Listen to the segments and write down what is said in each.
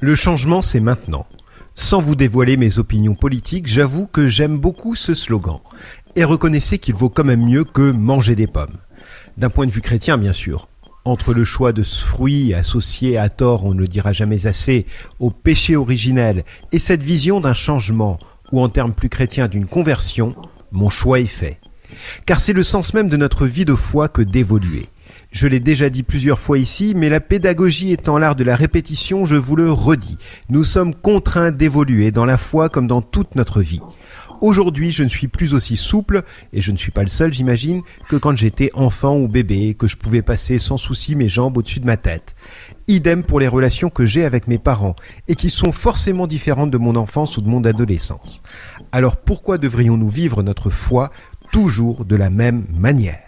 Le changement, c'est maintenant. Sans vous dévoiler mes opinions politiques, j'avoue que j'aime beaucoup ce slogan. Et reconnaissez qu'il vaut quand même mieux que manger des pommes. D'un point de vue chrétien, bien sûr. Entre le choix de ce fruit associé à tort, on ne le dira jamais assez, au péché originel, et cette vision d'un changement, ou en termes plus chrétiens d'une conversion, mon choix est fait. Car c'est le sens même de notre vie de foi que d'évoluer. Je l'ai déjà dit plusieurs fois ici, mais la pédagogie étant l'art de la répétition, je vous le redis. Nous sommes contraints d'évoluer dans la foi comme dans toute notre vie. Aujourd'hui, je ne suis plus aussi souple, et je ne suis pas le seul, j'imagine, que quand j'étais enfant ou bébé, que je pouvais passer sans souci mes jambes au-dessus de ma tête. Idem pour les relations que j'ai avec mes parents, et qui sont forcément différentes de mon enfance ou de mon adolescence. Alors pourquoi devrions-nous vivre notre foi toujours de la même manière?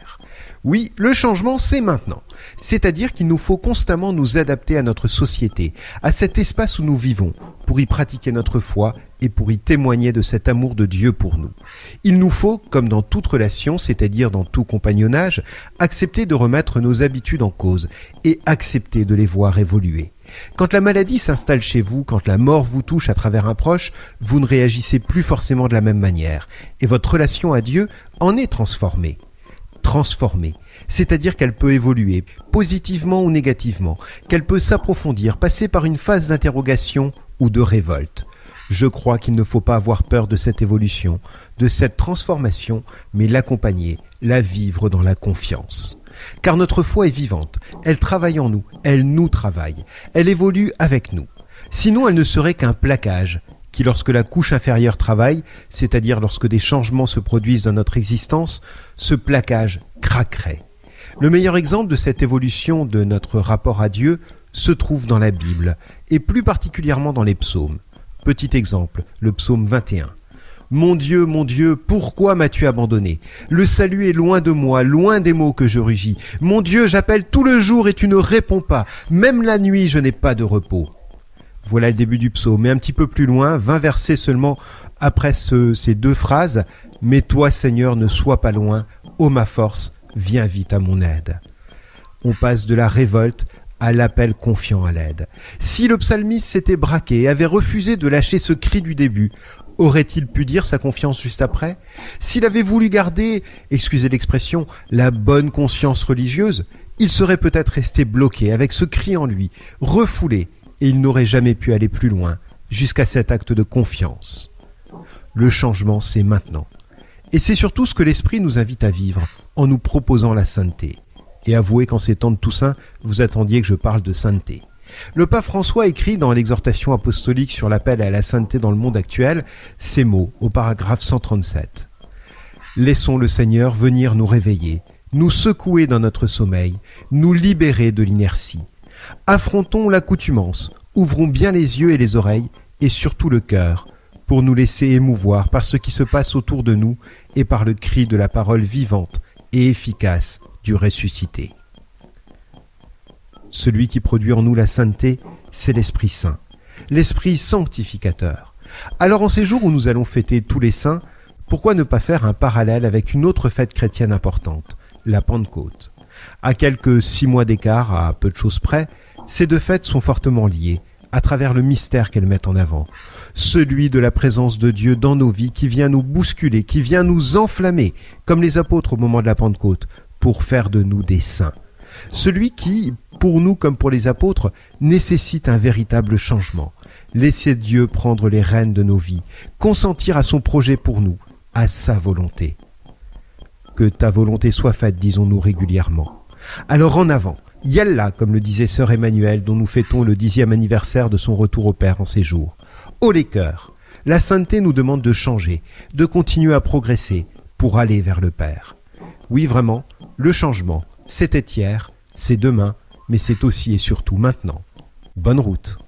Oui, le changement, c'est maintenant. C'est-à-dire qu'il nous faut constamment nous adapter à notre société, à cet espace où nous vivons, pour y pratiquer notre foi et pour y témoigner de cet amour de Dieu pour nous. Il nous faut, comme dans toute relation, c'est-à-dire dans tout compagnonnage, accepter de remettre nos habitudes en cause et accepter de les voir évoluer. Quand la maladie s'installe chez vous, quand la mort vous touche à travers un proche, vous ne réagissez plus forcément de la même manière, et votre relation à Dieu en est transformée transformée, c'est-à-dire qu'elle peut évoluer, positivement ou négativement, qu'elle peut s'approfondir, passer par une phase d'interrogation ou de révolte. Je crois qu'il ne faut pas avoir peur de cette évolution, de cette transformation, mais l'accompagner, la vivre dans la confiance. Car notre foi est vivante, elle travaille en nous, elle nous travaille, elle évolue avec nous. Sinon elle ne serait qu'un plaquage, lorsque la couche inférieure travaille, c'est-à-dire lorsque des changements se produisent dans notre existence, ce plaquage craquerait. Le meilleur exemple de cette évolution de notre rapport à Dieu se trouve dans la Bible, et plus particulièrement dans les psaumes. Petit exemple, le psaume 21. Mon Dieu, mon Dieu, pourquoi m'as-tu abandonné? Le salut est loin de moi, loin des mots que je rugis. Mon Dieu, j'appelle tout le jour et tu ne réponds pas. Même la nuit, je n'ai pas de repos. Voilà le début du psaume. Mais un petit peu plus loin, 20 versets seulement après ces deux phrases, Mais toi, Seigneur, ne sois pas loin, ô ma force, viens vite à mon aide. On passe de la révolte à l'appel confiant à l'aide. Si le psalmiste s'était braqué et avait refusé de lâcher ce cri du début, aurait-il pu dire sa confiance juste après? S'il avait voulu garder, excusez l'expression, la bonne conscience religieuse, il serait peut-être resté bloqué avec ce cri en lui, refoulé, et il n'aurait jamais pu aller plus loin, jusqu'à cet acte de confiance. Le changement, c'est maintenant. Et c'est surtout ce que l'Esprit nous invite à vivre, en nous proposant la sainteté. Et avouez qu'en ces temps de Toussaint, vous attendiez que je parle de sainteté. Le pape François écrit dans l'exhortation apostolique sur l'appel à la sainteté dans le monde actuel ces mots au paragraphe 137. Laissons le Seigneur venir nous réveiller, nous secouer dans notre sommeil, nous libérer de l'inertie, Affrontons l'accoutumance, ouvrons bien les yeux et les oreilles, et surtout le cœur, pour nous laisser émouvoir par ce qui se passe autour de nous et par le cri de la parole vivante et efficace du ressuscité. Celui qui produit en nous la sainteté, c'est l'Esprit Saint, l'Esprit sanctificateur. Alors en ces jours où nous allons fêter tous les saints, pourquoi ne pas faire un parallèle avec une autre fête chrétienne importante, la Pentecôte? À quelques six mois d'écart, à peu de choses près, ces deux fêtes sont fortement liées, à travers le mystère qu'elles mettent en avant. Celui de la présence de Dieu dans nos vies qui vient nous bousculer, qui vient nous enflammer, comme les apôtres au moment de la Pentecôte, pour faire de nous des saints. Celui qui, pour nous comme pour les apôtres, nécessite un véritable changement. Laisser Dieu prendre les rênes de nos vies, consentir à son projet pour nous, à sa volonté. Que ta volonté soit faite, disons-nous régulièrement. Alors en avant, Yalla, comme le disait sœur Emmanuel, dont nous fêtons le dixième anniversaire de son retour au Père en ces jours. Haut les cœurs, la sainteté nous demande de changer, de continuer à progresser pour aller vers le Père. Oui, vraiment, le changement, c'était hier, c'est demain, mais c'est aussi et surtout maintenant. Bonne route.